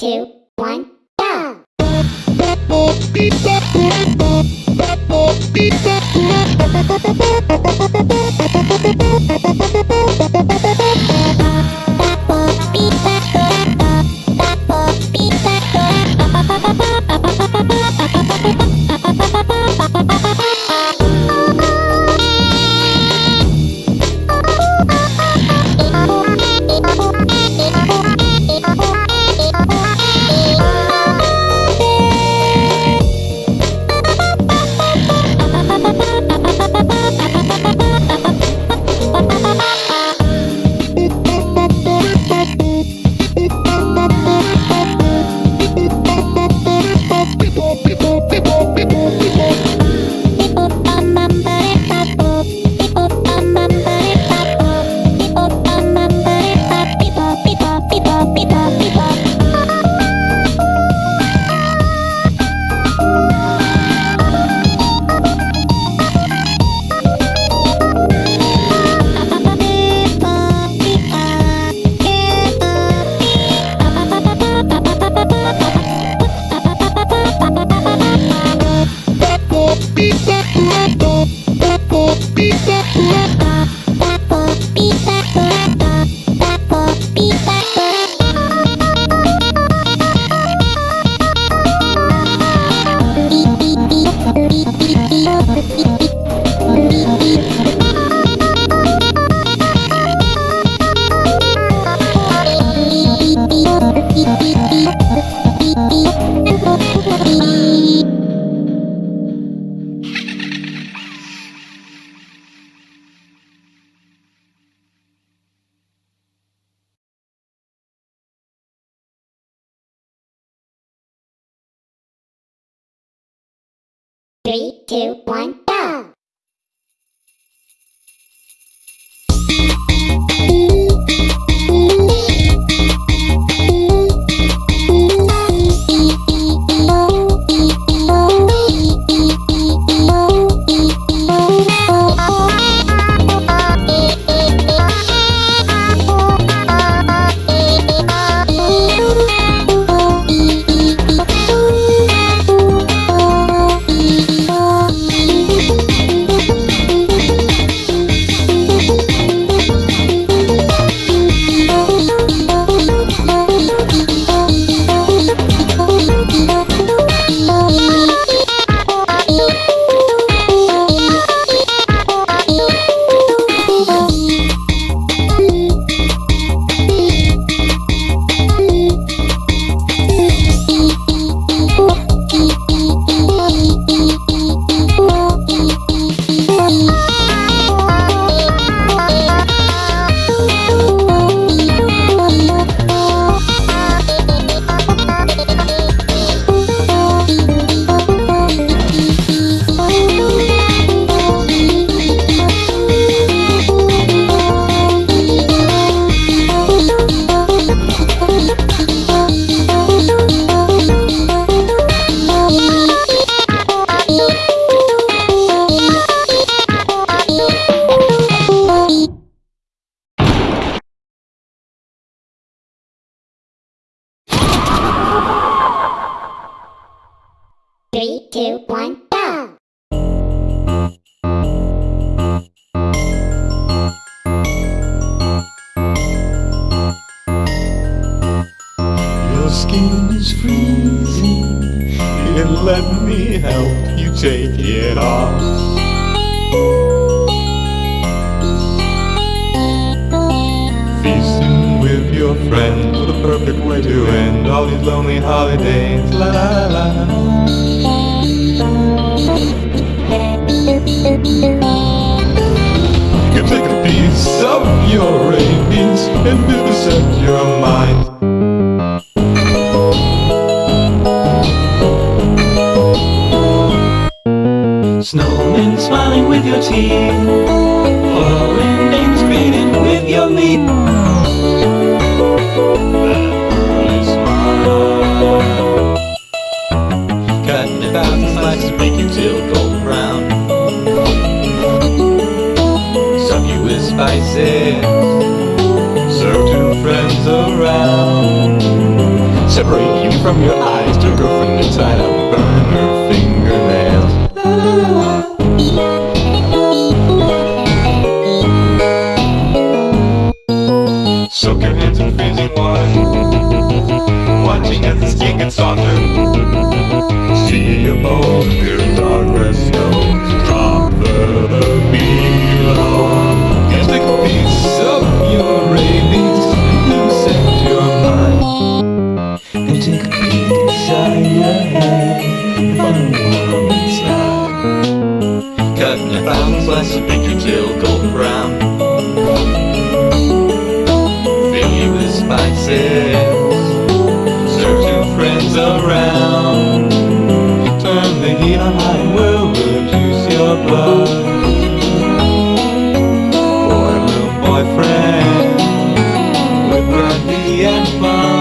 Two, Three, two, one, go! Three, two, one, go! Your skin is freezing, let me help you take it off. Feasting with your friends, perfect way to end all these lonely holidays. La la la. You can take a piece of your rabies and vivisect your mind. Snowmen smiling with your teeth Foreign names greeting with your meat Cutting a thousand slices make you with spices Serve two friends around separate you from your eyes. To girlfriend inside out, burn her find a. Thousand slices, golden brown. Fill you with spices. Serve two friends around. Turn the heat on high and we'll reduce your blood. Little boyfriend, with brandy and fun.